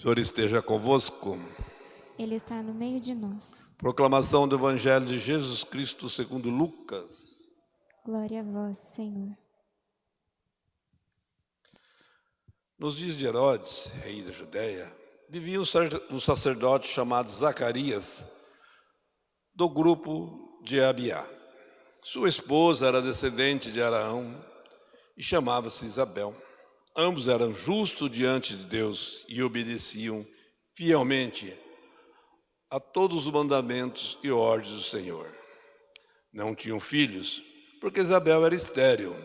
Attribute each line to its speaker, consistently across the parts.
Speaker 1: Senhor esteja convosco.
Speaker 2: Ele está no meio de nós.
Speaker 1: Proclamação do Evangelho de Jesus Cristo segundo Lucas.
Speaker 2: Glória a vós, Senhor.
Speaker 1: Nos dias de Herodes, rei da Judéia, vivia um sacerdote chamado Zacarias, do grupo de Abiá. Sua esposa era descendente de Araão e chamava-se Isabel. Ambos eram justos diante de Deus e obedeciam fielmente a todos os mandamentos e ordens do Senhor. Não tinham filhos, porque Isabel era estéril,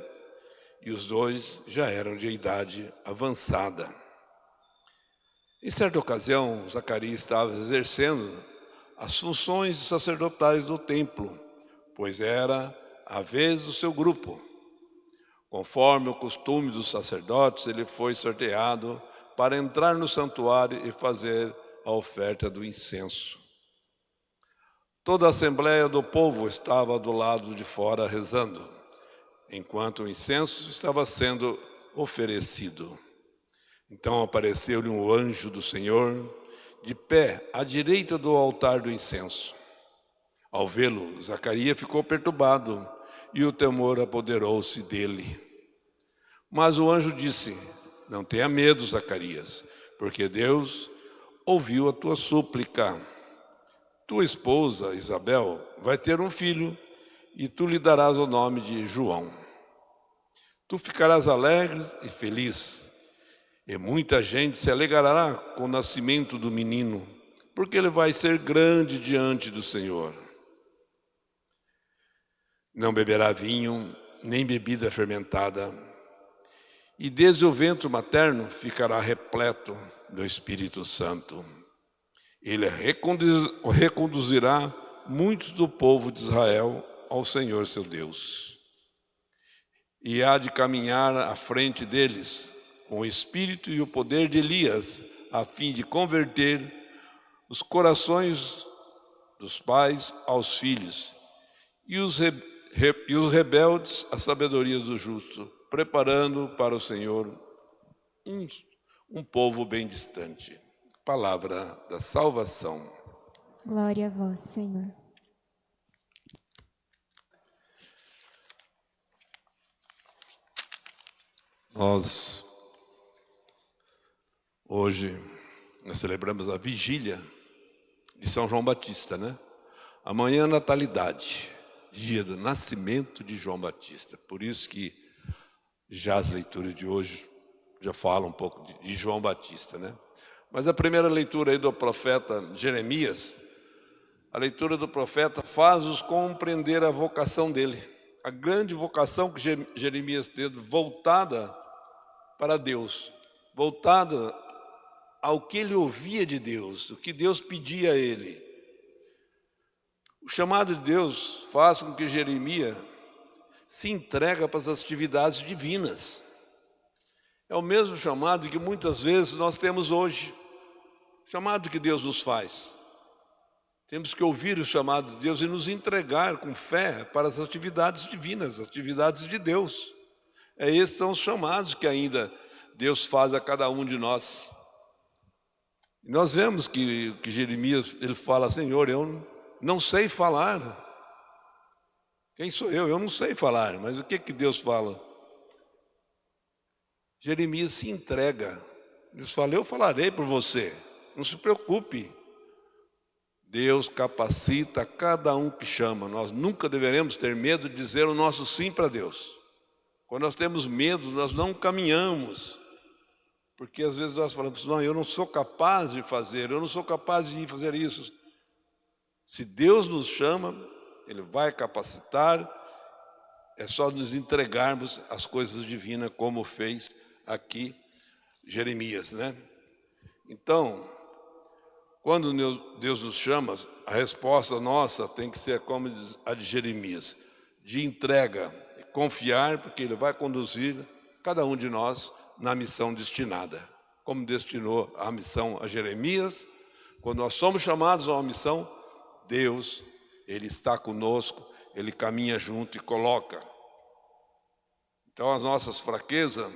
Speaker 1: e os dois já eram de idade avançada. Em certa ocasião, Zacarias estava exercendo as funções sacerdotais do templo, pois era a vez do seu grupo. Conforme o costume dos sacerdotes, ele foi sorteado para entrar no santuário e fazer a oferta do incenso. Toda a assembleia do povo estava do lado de fora rezando, enquanto o incenso estava sendo oferecido. Então apareceu-lhe um anjo do Senhor, de pé à direita do altar do incenso. Ao vê-lo, Zacarias ficou perturbado e o temor apoderou-se dele. Mas o anjo disse, não tenha medo, Zacarias, porque Deus ouviu a tua súplica. Tua esposa, Isabel, vai ter um filho e tu lhe darás o nome de João. Tu ficarás alegre e feliz, e muita gente se alegrará com o nascimento do menino, porque ele vai ser grande diante do Senhor. Não beberá vinho, nem bebida fermentada, e desde o ventre materno ficará repleto do Espírito Santo. Ele reconduzirá muitos do povo de Israel ao Senhor seu Deus. E há de caminhar à frente deles com o espírito e o poder de Elias, a fim de converter os corações dos pais aos filhos e os, re, re, e os rebeldes à sabedoria do justo preparando para o Senhor um, um povo bem distante. Palavra da salvação.
Speaker 2: Glória a vós, Senhor.
Speaker 1: Nós, hoje, nós celebramos a vigília de São João Batista, né? Amanhã, natalidade, dia do nascimento de João Batista. Por isso que já as leituras de hoje já falam um pouco de, João Batista, né? Mas a primeira leitura aí do profeta Jeremias, a leitura do profeta faz-os compreender a vocação dele, a grande vocação que Jeremias teve voltada para Deus, voltada ao que ele ouvia de Deus, o que Deus pedia a ele. O chamado de Deus faz com que Jeremias se entrega para as atividades divinas. É o mesmo chamado que muitas vezes nós temos hoje, chamado que Deus nos faz. Temos que ouvir o chamado de Deus e nos entregar com fé para as atividades divinas, as atividades de Deus. É, esses são os chamados que ainda Deus faz a cada um de nós. E nós vemos que, que Jeremias ele fala, Senhor, eu não sei falar, quem sou eu? Eu não sei falar, mas o que, que Deus fala? Jeremias se entrega. Deus fala, eu falarei por você, não se preocupe. Deus capacita cada um que chama. Nós nunca deveremos ter medo de dizer o nosso sim para Deus. Quando nós temos medo, nós não caminhamos. Porque às vezes nós falamos, não, eu não sou capaz de fazer, eu não sou capaz de fazer isso. Se Deus nos chama, ele vai capacitar, é só nos entregarmos as coisas divinas, como fez aqui Jeremias, né? Então, quando Deus nos chama, a resposta nossa tem que ser como a de Jeremias, de entrega, confiar, porque Ele vai conduzir cada um de nós na missão destinada. Como destinou a missão a Jeremias, quando nós somos chamados a uma missão, Deus ele está conosco, Ele caminha junto e coloca. Então as nossas fraquezas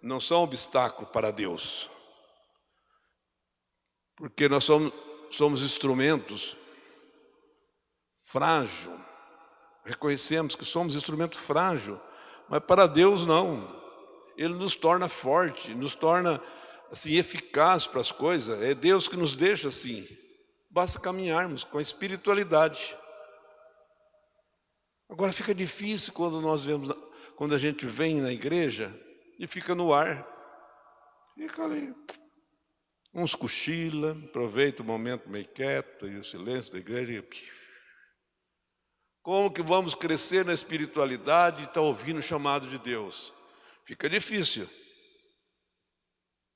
Speaker 1: não são obstáculo para Deus. Porque nós somos, somos instrumentos frágil. Reconhecemos que somos instrumento frágil, mas para Deus não. Ele nos torna forte, nos torna assim eficaz para as coisas. É Deus que nos deixa assim. Basta caminharmos com a espiritualidade. Agora fica difícil quando nós vemos, quando a gente vem na igreja e fica no ar. Fica ali. Uns cochila, aproveita o momento meio quieto e o silêncio da igreja como que vamos crescer na espiritualidade e estar tá ouvindo o chamado de Deus? Fica difícil.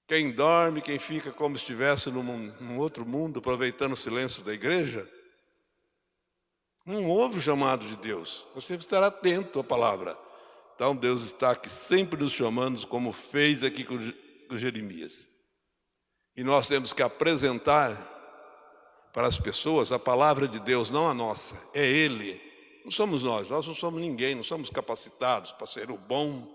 Speaker 1: Quem dorme, quem fica como se estivesse num, num outro mundo, aproveitando o silêncio da igreja, não ouve o chamado de Deus. Nós temos que estar atento à palavra. Então Deus está aqui sempre nos chamando, como fez aqui com, com Jeremias. E nós temos que apresentar para as pessoas a palavra de Deus, não a nossa, é Ele. Não somos nós, nós não somos ninguém, não somos capacitados para ser o bom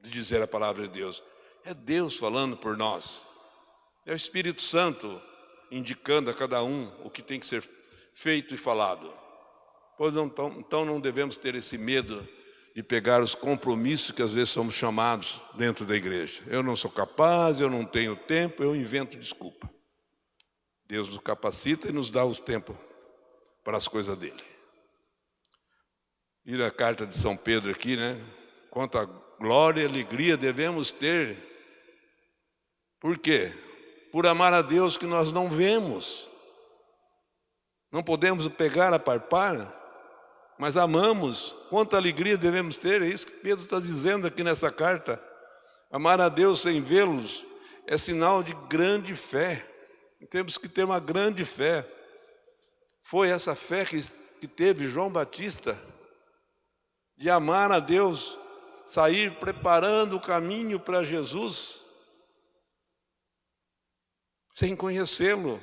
Speaker 1: de dizer a palavra de Deus. É Deus falando por nós. É o Espírito Santo indicando a cada um o que tem que ser feito e falado. Pois não, então, então não devemos ter esse medo de pegar os compromissos que às vezes somos chamados dentro da igreja. Eu não sou capaz, eu não tenho tempo, eu invento desculpa. Deus nos capacita e nos dá o tempo para as coisas dele. E a carta de São Pedro aqui, né? Quanta glória e alegria devemos ter. Por quê? Por amar a Deus que nós não vemos. Não podemos pegar a parpar, mas amamos. Quanta alegria devemos ter, é isso que Pedro está dizendo aqui nessa carta. Amar a Deus sem vê-los é sinal de grande fé. Temos que ter uma grande fé. Foi essa fé que, que teve João Batista de amar a Deus, sair preparando o caminho para Jesus, sem conhecê-lo.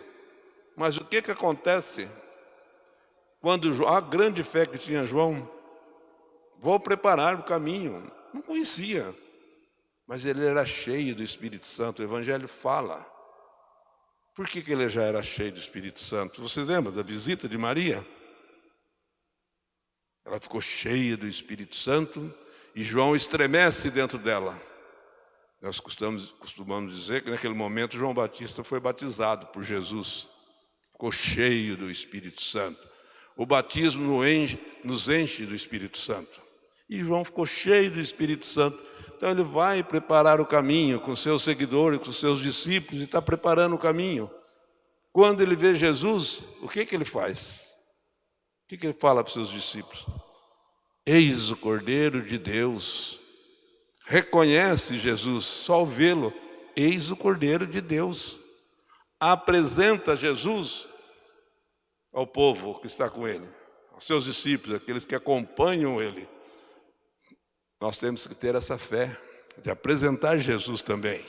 Speaker 1: Mas o que, que acontece? Quando a grande fé que tinha João, vou preparar o caminho, não conhecia, mas ele era cheio do Espírito Santo, o Evangelho fala. Por que, que ele já era cheio do Espírito Santo? Você lembra da visita de Maria? Ela ficou cheia do Espírito Santo e João estremece dentro dela. Nós costumamos, costumamos dizer que naquele momento João Batista foi batizado por Jesus. Ficou cheio do Espírito Santo. O batismo nos enche do Espírito Santo. E João ficou cheio do Espírito Santo. Então ele vai preparar o caminho com seus seguidores, com seus discípulos, e está preparando o caminho. Quando ele vê Jesus, o que, que ele faz? O que, que ele fala para os seus discípulos? Eis o Cordeiro de Deus. Reconhece Jesus, só ao vê-lo, eis o Cordeiro de Deus. Apresenta Jesus ao povo que está com ele, aos seus discípulos, aqueles que acompanham ele. Nós temos que ter essa fé de apresentar Jesus também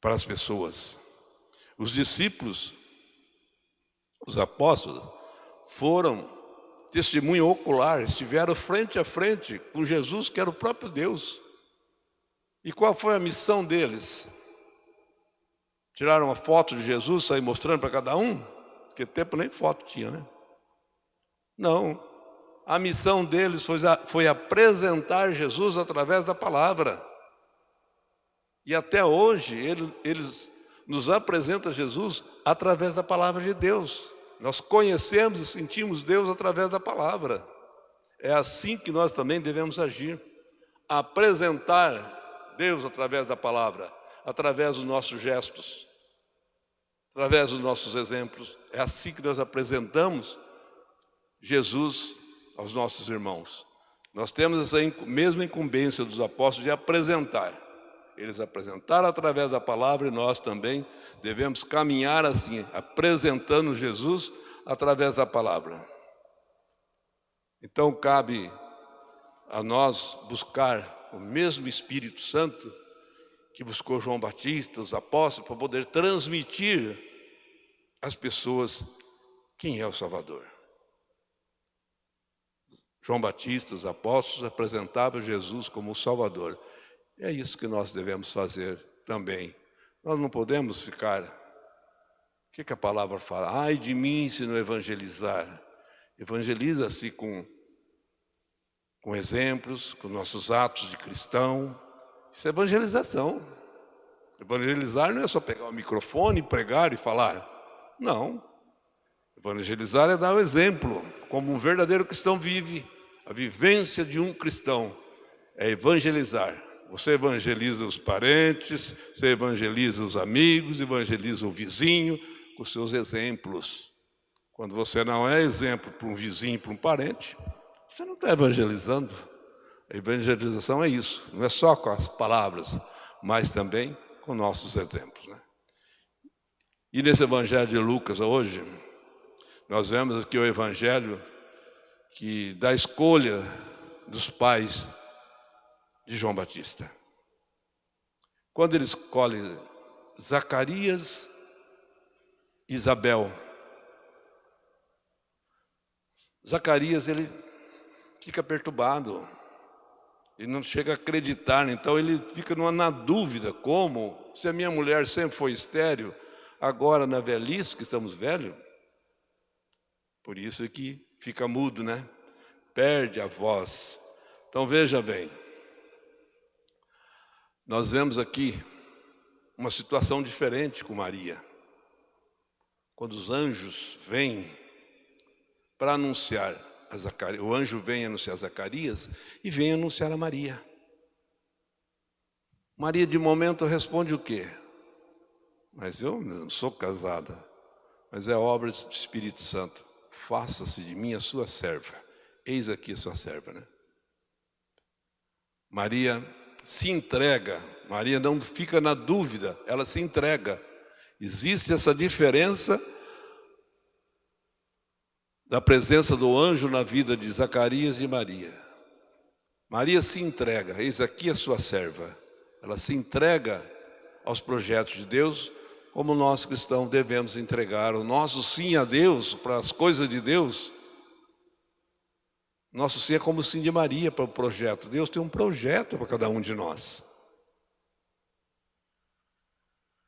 Speaker 1: para as pessoas. Os discípulos, os apóstolos, foram testemunho ocular, estiveram frente a frente com Jesus, que era o próprio Deus. E qual foi a missão deles? Tiraram uma foto de Jesus, sair mostrando para cada um? Porque tempo nem foto tinha, né? Não. A missão deles foi, foi apresentar Jesus através da palavra. E até hoje, ele, eles nos apresentam Jesus através da palavra de Deus. Nós conhecemos e sentimos Deus através da palavra. É assim que nós também devemos agir. Apresentar Deus através da palavra, através dos nossos gestos, através dos nossos exemplos. É assim que nós apresentamos Jesus aos nossos irmãos. Nós temos essa mesma incumbência dos apóstolos de apresentar. Eles apresentaram através da palavra e nós também devemos caminhar assim, apresentando Jesus através da palavra. Então cabe a nós buscar o mesmo Espírito Santo que buscou João Batista, os apóstolos, para poder transmitir às pessoas quem é o Salvador. João Batista, os apóstolos, apresentavam Jesus como o Salvador. É isso que nós devemos fazer também Nós não podemos ficar. O que, que a palavra fala? Ai de mim se não evangelizar. Evangeliza-se com, com exemplos, com nossos atos de cristão. Isso é evangelização. Evangelizar não é só pegar o microfone, pregar e falar. Não. Evangelizar é dar o exemplo, como um verdadeiro cristão vive. A vivência de um cristão é evangelizar. Você evangeliza os parentes, você evangeliza os amigos, evangeliza o vizinho com seus exemplos. Quando você não é exemplo para um vizinho, para um parente, você não está evangelizando. A evangelização é isso, não é só com as palavras, mas também com nossos exemplos. Né? E nesse Evangelho de Lucas hoje, nós vemos aqui o Evangelho que da escolha dos pais de João Batista. Quando ele escolhe Zacarias Isabel, Zacarias ele fica perturbado, ele não chega a acreditar, então ele fica numa, na dúvida, como? Se a minha mulher sempre foi estéreo, agora na velhice, que estamos velhos, por isso é que fica mudo, né? Perde a voz. Então veja bem, nós vemos aqui uma situação diferente com Maria. Quando os anjos vêm para anunciar a Zacarias, o anjo vem anunciar a Zacarias e vem anunciar a Maria. Maria de momento responde o quê? Mas eu não sou casada, mas é obra do Espírito Santo. Faça-se de mim a sua serva. Eis aqui a sua serva, né? Maria se entrega, Maria não fica na dúvida, ela se entrega. Existe essa diferença da presença do anjo na vida de Zacarias e Maria. Maria se entrega, eis aqui a sua serva. Ela se entrega aos projetos de Deus, como nós cristãos devemos entregar o nosso sim a Deus, para as coisas de Deus, nosso sim é como o sim de Maria para o projeto. Deus tem um projeto para cada um de nós.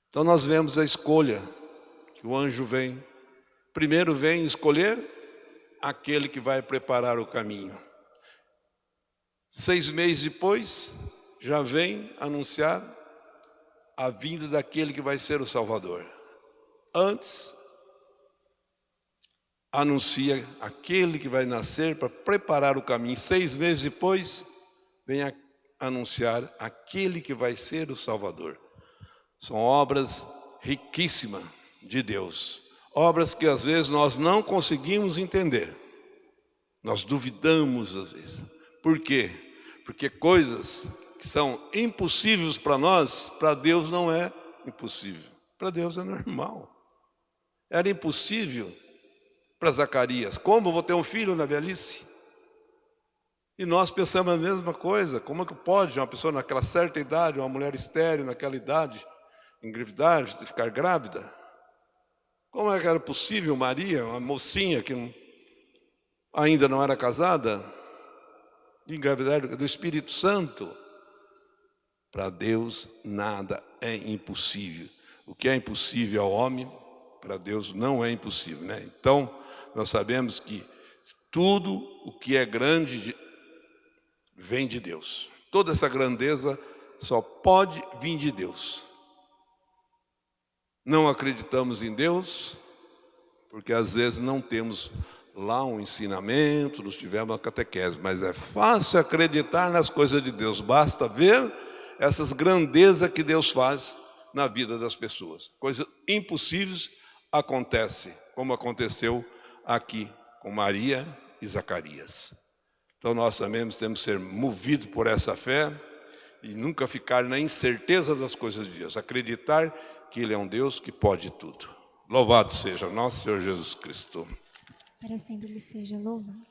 Speaker 1: Então nós vemos a escolha, que o anjo vem. Primeiro vem escolher aquele que vai preparar o caminho. Seis meses depois, já vem anunciar a vinda daquele que vai ser o Salvador. Antes, anuncia aquele que vai nascer para preparar o caminho. Seis meses depois, vem a anunciar aquele que vai ser o Salvador. São obras riquíssimas de Deus. Obras que às vezes nós não conseguimos entender. Nós duvidamos às vezes. Por quê? Porque coisas que são impossíveis para nós, para Deus não é impossível. Para Deus é normal. Era impossível para Zacarias. Como vou ter um filho na velhice? E nós pensamos a mesma coisa. Como é que pode uma pessoa naquela certa idade, uma mulher estéril naquela idade, engravidar, ficar grávida? Como é que era possível Maria, uma mocinha que ainda não era casada, engravidar do Espírito Santo? Para Deus nada é impossível. O que é impossível ao homem, para Deus não é impossível. Né? Então, nós sabemos que tudo o que é grande vem de Deus. Toda essa grandeza só pode vir de Deus. Não acreditamos em Deus, porque às vezes não temos lá um ensinamento, não tivemos uma catequese, mas é fácil acreditar nas coisas de Deus, basta ver essas grandezas que Deus faz na vida das pessoas. Coisas impossíveis acontecem, como aconteceu aqui com Maria e Zacarias. Então nós também temos que ser movidos por essa fé e nunca ficar na incerteza das coisas de Deus, acreditar que Ele é um Deus que pode tudo. Louvado seja nosso Senhor Jesus Cristo.
Speaker 2: Para sempre Ele seja louvado.